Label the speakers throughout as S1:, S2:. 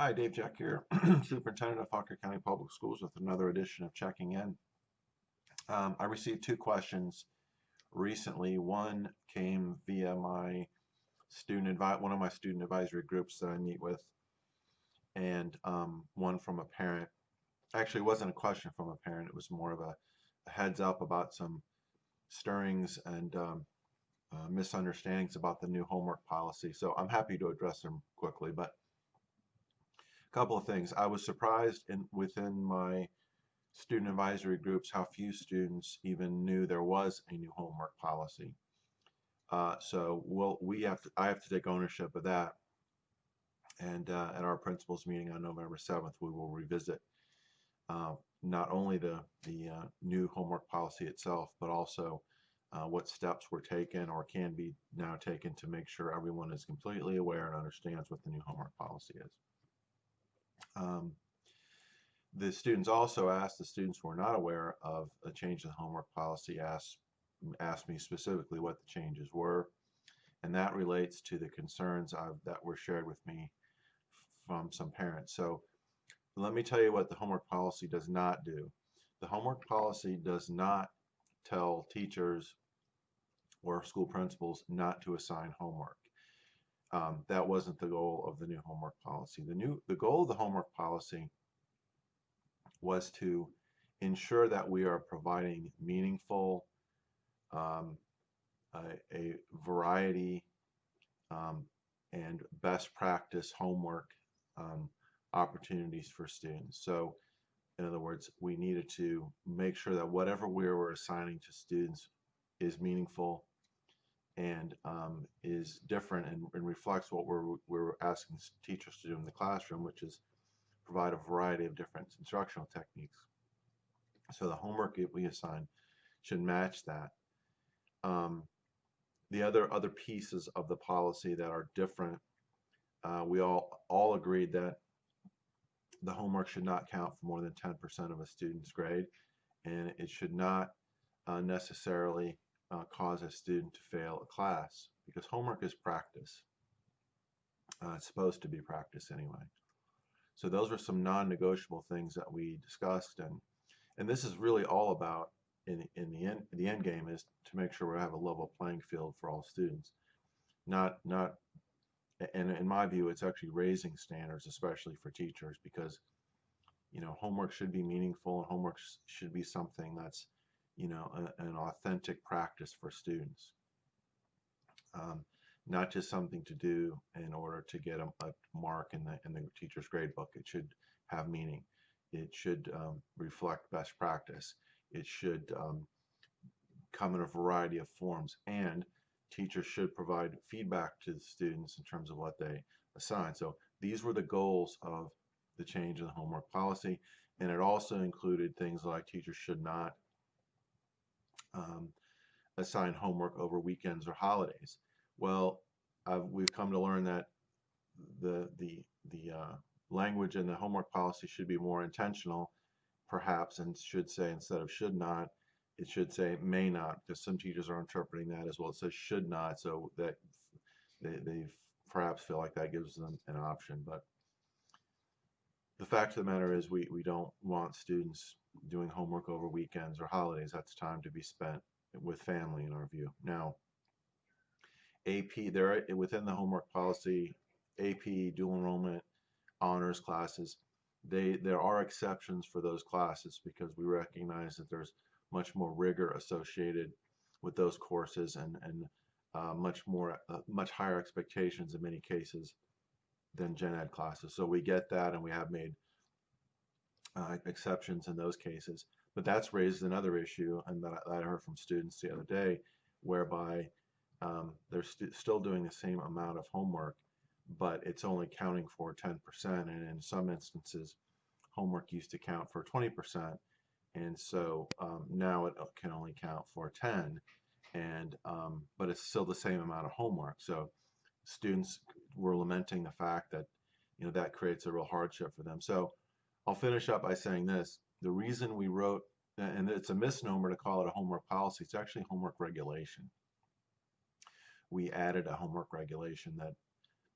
S1: Hi, Dave Jeck here, Superintendent of Fauquier County Public Schools with another edition of Checking In. Um, I received two questions recently. One came via my student one of my student advisory groups that I meet with, and um, one from a parent. Actually, it wasn't a question from a parent. It was more of a, a heads up about some stirrings and um, uh, misunderstandings about the new homework policy. So I'm happy to address them quickly, but a couple of things. I was surprised in within my student advisory groups how few students even knew there was a new homework policy. Uh, so we'll, we have to, I have to take ownership of that. And uh, at our principals meeting on November 7th, we will revisit uh, not only the, the uh, new homework policy itself, but also uh, what steps were taken or can be now taken to make sure everyone is completely aware and understands what the new homework policy is. Um, the students also asked, the students who were not aware of a change in the homework policy asked, asked me specifically what the changes were. And that relates to the concerns I've, that were shared with me from some parents. So let me tell you what the homework policy does not do. The homework policy does not tell teachers or school principals not to assign homework. Um, that wasn't the goal of the new homework policy. The new the goal of the homework policy was to ensure that we are providing meaningful, um, a, a, variety, um, and best practice homework um, opportunities for students. So, in other words, we needed to make sure that whatever we were assigning to students is meaningful and um, is different and, and, reflects what we're, we're asking teachers to do in the classroom, which is provide a variety of different instructional techniques. So the homework that we assign should match that. Um, the other other pieces of the policy that are different, uh, we all all agreed that the homework should not count for more than 10% of a student's grade, and it should not uh, necessarily uh, cause a student to fail a class because homework is practice. Uh, it's supposed to be practice anyway. So those were some non-negotiable things that we discussed, and and this is really all about in in the end the end game is to make sure we have a level playing field for all students, not not. And in my view, it's actually raising standards, especially for teachers, because you know homework should be meaningful and homework should be something that's you know, a, an authentic practice for students. Um, not just something to do in order to get a, a, mark in the in the teacher's grade book. It should have meaning. It should um, reflect best practice. It should um, come in a variety of forms, and teachers should provide feedback to the students in terms of what they assign. So these were the goals of the change in the homework policy, and it also included things like teachers should not um, assign homework over weekends or holidays. Well, uh, we've come to learn that the the the uh, language in the homework policy should be more intentional, perhaps, and should say instead of should not, it should say may not, because some teachers are interpreting that as well. It says should not, so that they, they perhaps feel like that gives them an option. But the fact of the matter is, we, we don't want students doing homework over weekends or holidays. That's time to be spent with family, in our view. Now, AP, there within the homework policy, AP, dual enrollment, honors classes, they there are exceptions for those classes because we recognize that there's much more rigor associated with those courses and and uh, much more uh, much higher expectations in many cases than gen ed classes. So we get that, and we have made uh, exceptions in those cases. But that's raised another issue, and that I, that I heard from students the other day, whereby um, they're st still doing the same amount of homework, but it's only counting for 10%. And in some instances, homework used to count for 20%. And so um, now it can only count for 10 and um, but it's still the same amount of homework. So students were lamenting the fact that you know that creates a real hardship for them. So I'll finish up by saying this. The reason we wrote, and it's a misnomer to call it a homework policy, it's actually homework regulation. We added a homework regulation that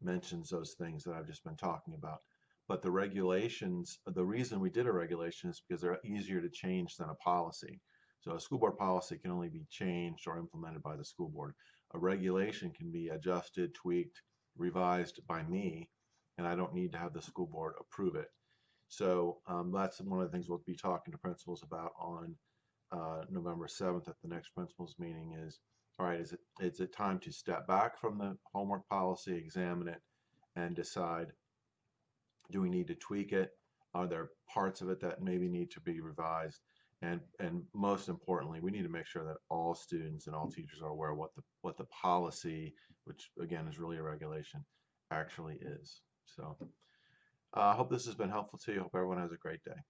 S1: mentions those things that I've just been talking about. but the regulations, the reason we did a regulation is because they're easier to change than a policy. So a school board policy can only be changed or implemented by the school board. A regulation can be adjusted, tweaked, revised by me, and I don't need to have the school board approve it. So um, that's one of the things we'll be talking to principals about on uh, November 7th at the next principals meeting is, all right, is it, is it time to step back from the homework policy, examine it, and decide, do we need to tweak it? Are there parts of it that maybe need to be revised? And, and most importantly, we need to make sure that all students and all teachers are aware what the, what the policy, which again is really a regulation, actually is. So uh, I hope this has been helpful to you. Hope everyone has a great day.